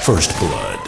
First Blood.